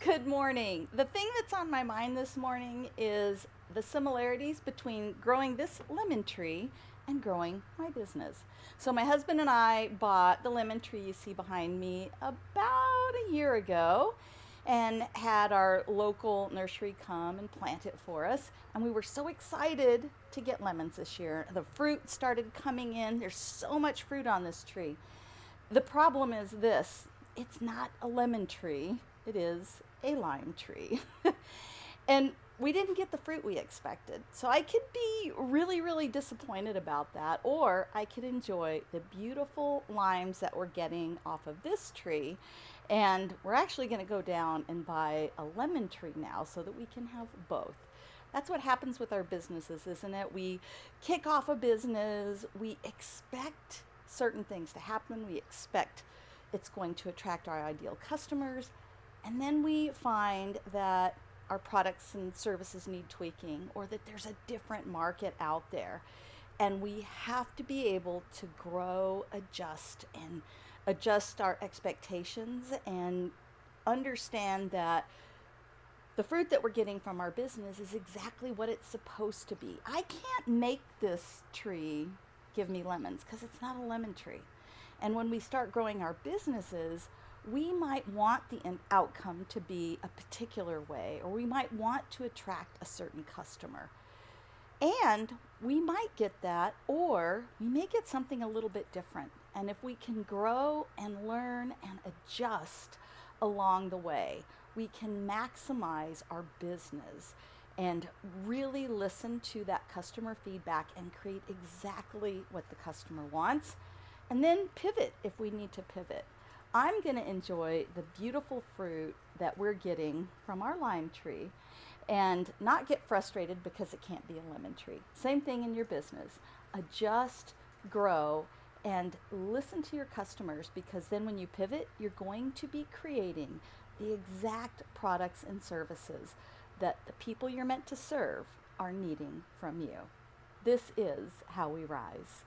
Good morning. The thing that's on my mind this morning is the similarities between growing this lemon tree and growing my business. So my husband and I bought the lemon tree you see behind me about a year ago and had our local nursery come and plant it for us. And we were so excited to get lemons this year. The fruit started coming in. There's so much fruit on this tree. The problem is this, it's not a lemon tree it is a lime tree. and we didn't get the fruit we expected. So I could be really, really disappointed about that, or I could enjoy the beautiful limes that we're getting off of this tree. And we're actually going to go down and buy a lemon tree now so that we can have both. That's what happens with our businesses, isn't it? We kick off a business, we expect certain things to happen, we expect it's going to attract our ideal customers, and then we find that our products and services need tweaking or that there's a different market out there. And we have to be able to grow, adjust, and adjust our expectations and understand that the fruit that we're getting from our business is exactly what it's supposed to be. I can't make this tree give me lemons because it's not a lemon tree. And when we start growing our businesses, we might want the outcome to be a particular way, or we might want to attract a certain customer. And we might get that, or we may get something a little bit different. And if we can grow and learn and adjust along the way, we can maximize our business and really listen to that customer feedback and create exactly what the customer wants. And then pivot if we need to pivot. I'm going to enjoy the beautiful fruit that we're getting from our lime tree and not get frustrated because it can't be a lemon tree. Same thing in your business. Adjust, grow, and listen to your customers because then when you pivot, you're going to be creating the exact products and services that the people you're meant to serve are needing from you. This is how we rise.